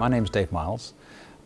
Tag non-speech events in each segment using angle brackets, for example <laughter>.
My name is Dave Miles.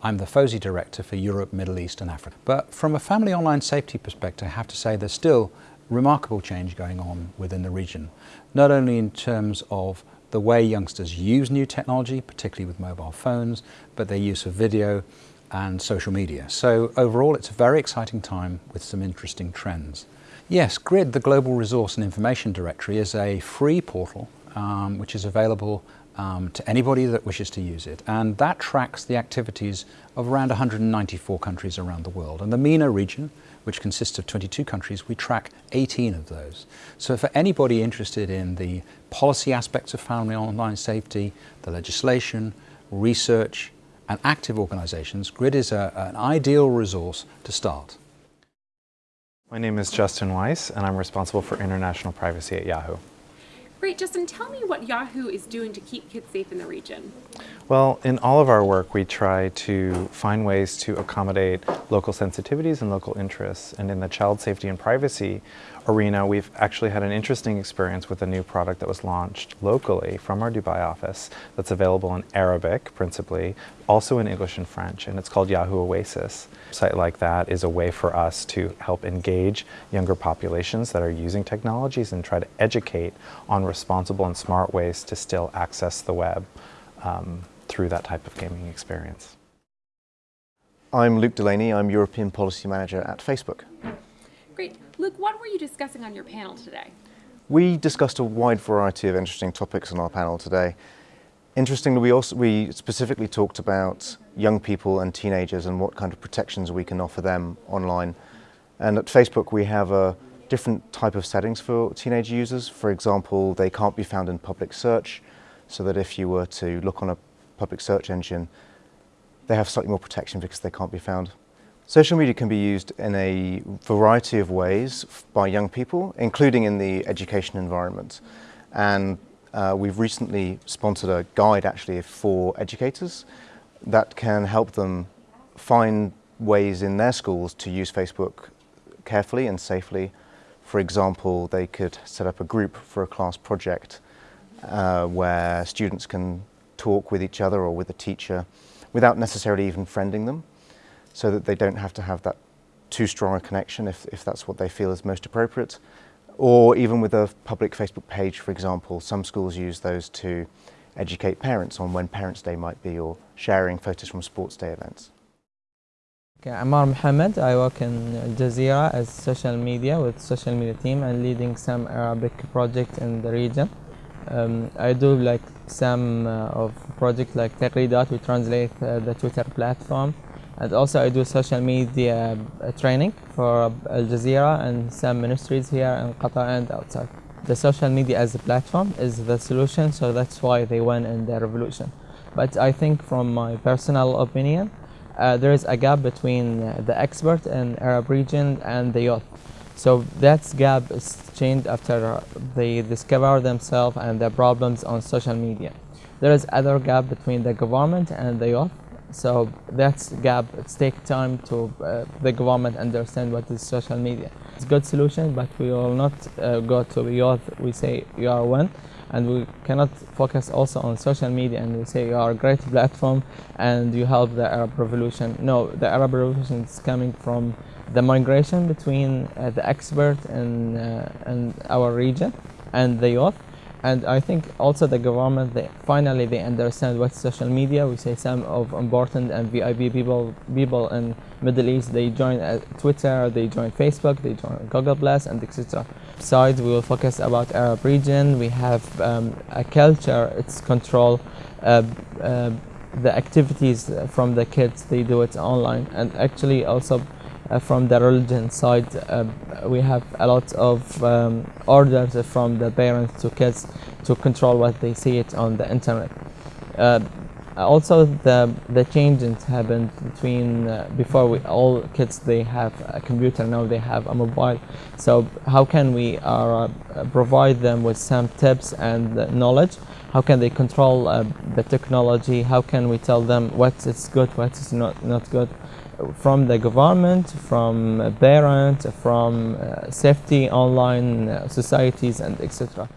I'm the FOSI Director for Europe, Middle East and Africa. But from a family online safety perspective, I have to say there's still remarkable change going on within the region, not only in terms of the way youngsters use new technology, particularly with mobile phones, but their use of video and social media. So overall, it's a very exciting time with some interesting trends. Yes, GRID, the Global Resource and Information Directory, is a free portal um, which is available um, to anybody that wishes to use it. And that tracks the activities of around 194 countries around the world. And the MENA region, which consists of 22 countries, we track 18 of those. So for anybody interested in the policy aspects of family online safety, the legislation, research, and active organizations, GRID is a, an ideal resource to start. My name is Justin Weiss, and I'm responsible for international privacy at Yahoo. Great, Justin, tell me what Yahoo is doing to keep kids safe in the region. Well, in all of our work, we try to find ways to accommodate local sensitivities and local interests. And in the child safety and privacy arena, we've actually had an interesting experience with a new product that was launched locally from our Dubai office that's available in Arabic, principally, also in English and French, and it's called Yahoo Oasis. A site like that is a way for us to help engage younger populations that are using technologies and try to educate on responsible and smart ways to still access the web um, through that type of gaming experience. I'm Luke Delaney, I'm European Policy Manager at Facebook. Great. Luke, what were you discussing on your panel today? We discussed a wide variety of interesting topics on our panel today. Interestingly, we also we specifically talked about young people and teenagers and what kind of protections we can offer them online. And at Facebook, we have a different type of settings for teenage users. For example, they can't be found in public search, so that if you were to look on a public search engine, they have slightly more protection because they can't be found. Social media can be used in a variety of ways by young people, including in the education environment. And uh, we've recently sponsored a guide actually for educators that can help them find ways in their schools to use Facebook carefully and safely. For example, they could set up a group for a class project uh, where students can talk with each other or with a teacher without necessarily even friending them so that they don't have to have that too strong a connection if, if that's what they feel is most appropriate. Or even with a public Facebook page, for example, some schools use those to educate parents on when Parents' Day might be or sharing photos from sports day events. Okay, Amar Mohammed, I work in Al Jazeera as social media with social media team and leading some Arabic project in the region. Um, I do like some uh, of project like Taghreedat, we translate uh, the Twitter platform and also I do social media uh, training for Al Jazeera and some ministries here in Qatar and outside. The social media as a platform is the solution, so that's why they won in the revolution. But I think from my personal opinion, uh, there is a gap between uh, the expert in Arab region and the youth. So that gap is changed after they discover themselves and their problems on social media. There is other gap between the government and the youth so that's gap. It's take time to uh, the government understand what is social media. It's a good solution, but we will not uh, go to youth. We say you are one, and we cannot focus also on social media and we say you are a great <laughs> platform and you help the Arab Revolution. No, the Arab Revolution is coming from the migration between uh, the expert in, uh, in our region and the youth and I think also the government they finally they understand what social media we say some of important and VIP people people in Middle East they join uh, Twitter they join Facebook they join Google Plus and etc besides we will focus about Arab region. We have um, a culture its control uh, uh, the activities from the kids they do it online. And actually also from the religion side, uh, we have a lot of um, orders from the parents to kids to control what they see it on the internet. Uh, also, the the changes happened between uh, before we all kids they have a computer now they have a mobile. So how can we uh, provide them with some tips and knowledge? How can they control uh, the technology? How can we tell them what is good, what is not not good? From the government, from parents, from uh, safety online uh, societies and etc.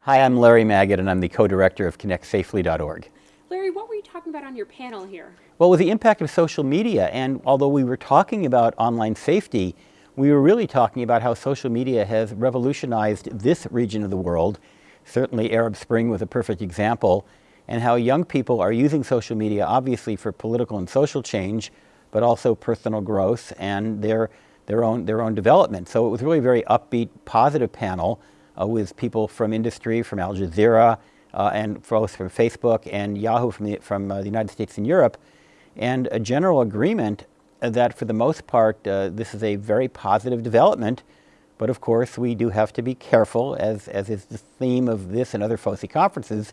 Hi, I'm Larry Magid and I'm the co-director of ConnectSafely.org. Larry, what were you talking about on your panel here? Well, with the impact of social media, and although we were talking about online safety, we were really talking about how social media has revolutionized this region of the world. Certainly Arab Spring was a perfect example, and how young people are using social media obviously for political and social change, but also personal growth and their, their, own, their own development. So it was really a very upbeat, positive panel uh, with people from industry, from Al Jazeera, uh, and both from Facebook and Yahoo from, the, from uh, the United States and Europe, and a general agreement that for the most part uh, this is a very positive development, but of course we do have to be careful, as, as is the theme of this and other FOSI conferences,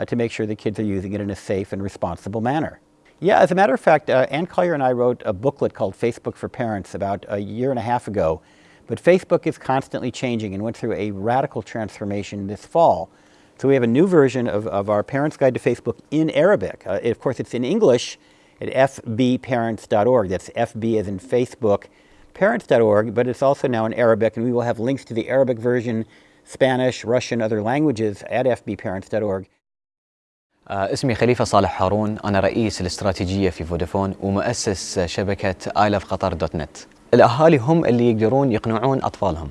uh, to make sure the kids are using it in a safe and responsible manner. Yeah, as a matter of fact, uh, Anne Collier and I wrote a booklet called Facebook for Parents about a year and a half ago, but Facebook is constantly changing and went through a radical transformation this fall. So we have a new version of, of our Parents Guide to Facebook in Arabic. Uh, of course, it's in English at fbparents.org. That's FB as in Facebook, parents.org, but it's also now in Arabic, and we will have links to the Arabic version, Spanish, Russian, other languages at fbparents.org. اسمي خليفة صالح هارون أنا رئيس الاستراتيجية في فودافون ومؤسس شبكة آيلاف قطر دوت نت الأهالي هم اللي يقدرون يقنعون أطفالهم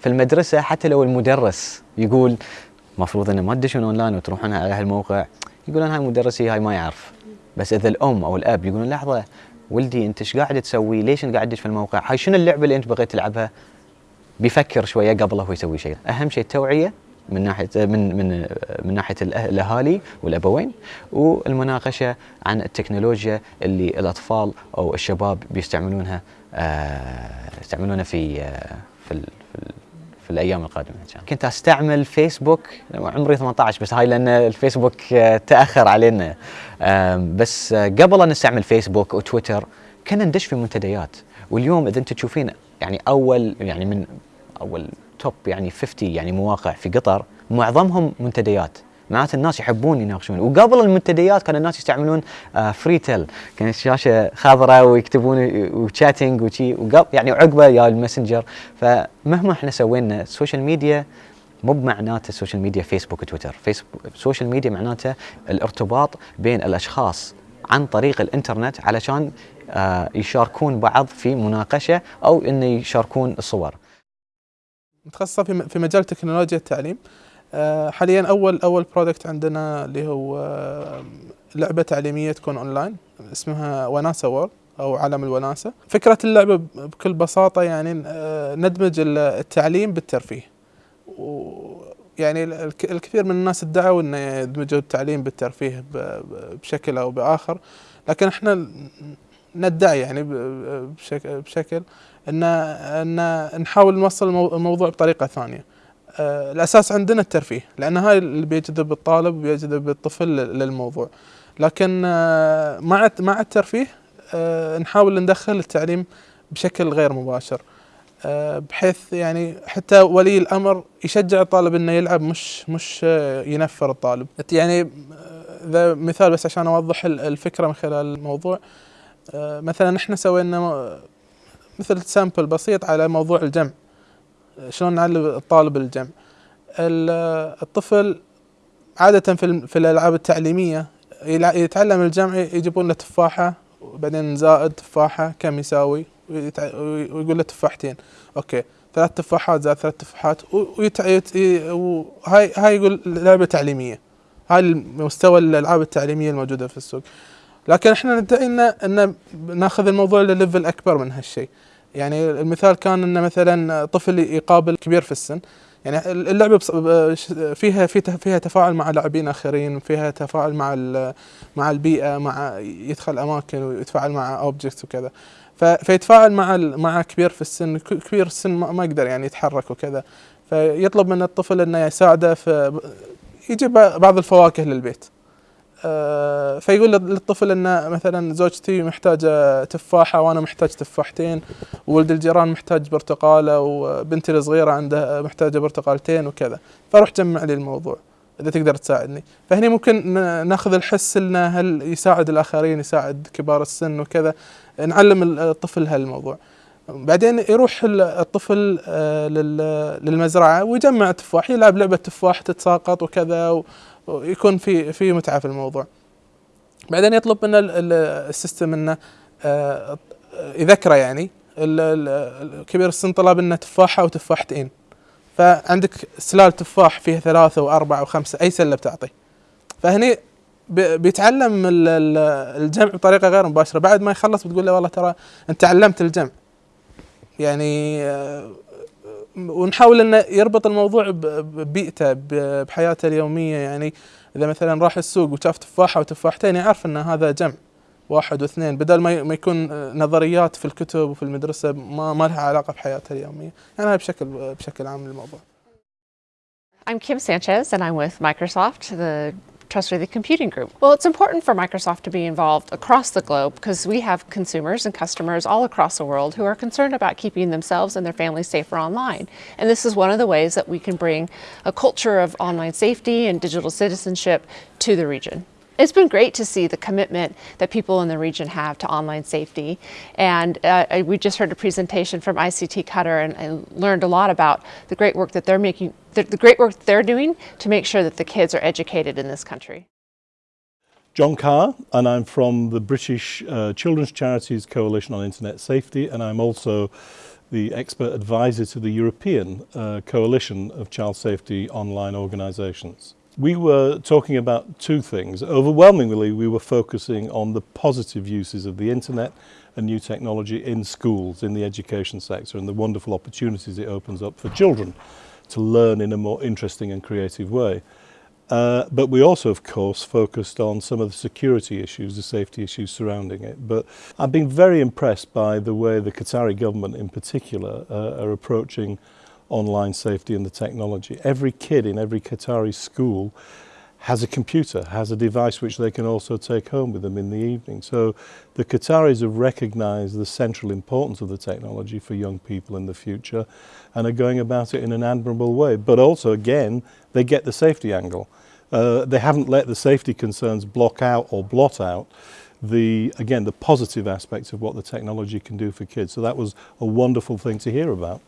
في المدرسة حتى لو المدرس يقول مفروض إنه ما تدشون اونلاين وتروحون على هالموقع يقولون هاي مدرسي هاي ما يعرف بس إذا الأم أو الأب يقولون لحظة ولدي أنت إيش قاعد تسوي؟ ليش أنت قاعد في الموقع؟ هاي شنو اللعبة اللي أنت بغيت تلعبها؟ بيفكر شوية قبل هو يسوي شيء، أهم شيء التوعية من ناحيه من من من ناحية الأهالي والأبوين والمناقشة عن التكنولوجيا اللي الأطفال أو الشباب بيستعملونها يستعملونها في في في الأيام القادمة إن شاء الله. كنت أستعمل فيسبوك عمري 18 بس هاي لأن الفيسبوك تأخر علينا بس قبل أن نستعمل فيسبوك وتويتر كنا ندش في منتديات واليوم إذا أنت تشوفين يعني اول يعني من أول توب يعني 50 يعني مواقع في قطر معظمهم منتديات. معناته الناس يحبون يناقشون. وقبل المنتديات كان الناس يستعملون آه فري تيل كانت شاشه خضراء ويكتبون وشاتنج وشي. وقبل يعني عقبة يا الماسنجر. فمهما إحنا سوينا السوشيال ميديا مو بمعناته السوشيال ميديا فيسبوك وتويتر فيسبوك السوشيال ميديا معناته الارتباط بين الأشخاص عن طريق الإنترنت علشان آه يشاركون بعض في مناقشة أو إنه يشاركون الصور. متخصصة في في مجال تكنولوجيا التعليم. حاليا أول أول برودكت عندنا اللي هو لعبة تعليمية تكون اونلاين اسمها وناسة وورد أو عالم الوناسة. فكرة اللعبة بكل بساطة يعني ندمج التعليم بالترفيه. يعني الكثير من الناس ادعوا إنه يدمجوا التعليم بالترفيه بشكل أو بآخر. لكن إحنا ندعي يعني بشكل, بشكل ان إن نحاول نوصل الموضوع بطريقة ثانية. الأساس عندنا الترفيه لأن هاي اللي بيجذب الطالب وبيجذب الطفل للموضوع. لكن مع مع الترفيه نحاول ندخل التعليم بشكل غير مباشر. بحيث يعني حتى ولي الأمر يشجع الطالب إنه يلعب مش مش ينفر الطالب. يعني ذا مثال بس عشان أوضح الفكرة من خلال الموضوع. مثلا إحنا سوينا مثل سامبل بسيط على موضوع الجمع. شلون نعلم الطالب الجمع. الطفل عادة في, في الألعاب التعليمية يتعلم الجمع يجيبون له تفاحة وبعدين زائد تفاحة كم يساوي؟ ويقول له تفاحتين. أوكي. ثلاث تفاحات زائد ثلاث تفاحات. وهاي هاي يقول لعبة تعليمية. هاي مستوى الألعاب التعليمية الموجودة في السوق. لكن إحنا ندعي ان إن ناخذ الموضوع لليفل أكبر من هالشيء. يعني المثال كان إن مثلا طفل يقابل كبير في السن. يعني اللعبة فيها فيها تفاعل مع لاعبين آخرين فيها تفاعل مع مع البيئة مع يدخل أماكن ويتفاعل مع اوبجكتس وكذا. فيتفاعل مع مع كبير في السن. كبير السن ما يقدر يعني يتحرك وكذا. فيطلب من الطفل إنه يساعده في يجيب بعض الفواكه للبيت. فيقول للطفل إن مثلا زوجتي محتاجة تفاحة وأنا محتاج تفاحتين وولد الجيران محتاج برتقالة وبنتي الصغيرة عندها محتاجة برتقالتين وكذا. فروح جمع لي الموضوع إذا تقدر تساعدني. فهني ممكن ناخذ الحس إنه هل يساعد الآخرين يساعد كبار السن وكذا. نعلم الطفل هالموضوع. بعدين يروح الطفل للمزرعة ويجمع تفاح يلعب لعبة تفاح تتساقط وكذا ويكون في في متعة في الموضوع. بعدين يطلب من ال- ال- السيستم إنه آه، يذكره يعني الكبير السن طلب انه تفاحة وتفاحتين. فعندك سلال تفاح فيها ثلاثة وأربعة وخمسة أي سلة بتعطي. فهني بي- بيتعلم ال- ال- الجمع بطريقة غير مباشرة. بعد ما يخلص بتقول له والله ترى أنت تعلمت الجمع. يعني آه، ونحاول إنه يربط الموضوع ببيئته بحياته اليومية. يعني إذا مثلا راح السوق وشاف تفاحة وتفاحتين يعرف إن هذا جمع واحد واثنين بدل ما ما يكون نظريات في الكتب وفي المدرسة ما ما لها علاقة بحياته اليومية. يعني هذا بشكل بشكل عام الموضوع I'm Kim Sanchez, and I'm with Microsoft, the Trustworthy Computing Group. Well, it's important for Microsoft to be involved across the globe because we have consumers and customers all across the world who are concerned about keeping themselves and their families safer online. And this is one of the ways that we can bring a culture of online safety and digital citizenship to the region. It's been great to see the commitment that people in the region have to online safety. And uh, we just heard a presentation from ICT Qatar and, and learned a lot about the great work that they're making, the, the great work they're doing to make sure that the kids are educated in this country. John Carr, and I'm from the British uh, Children's Charities Coalition on Internet Safety, and I'm also the expert advisor to the European uh, Coalition of Child Safety Online Organisations. We were talking about two things. Overwhelmingly, we were focusing on the positive uses of the internet and new technology in schools, in the education sector, and the wonderful opportunities it opens up for children to learn in a more interesting and creative way. Uh, but we also, of course, focused on some of the security issues, the safety issues surrounding it. But I've been very impressed by the way the Qatari government in particular uh, are approaching online safety and the technology. Every kid in every Qatari school has a computer, has a device which they can also take home with them in the evening. So the Qataris have recognised the central importance of the technology for young people in the future and are going about it in an admirable way. But also, again, they get the safety angle. Uh, they haven't let the safety concerns block out or blot out the, again, the positive aspects of what the technology can do for kids. So that was a wonderful thing to hear about.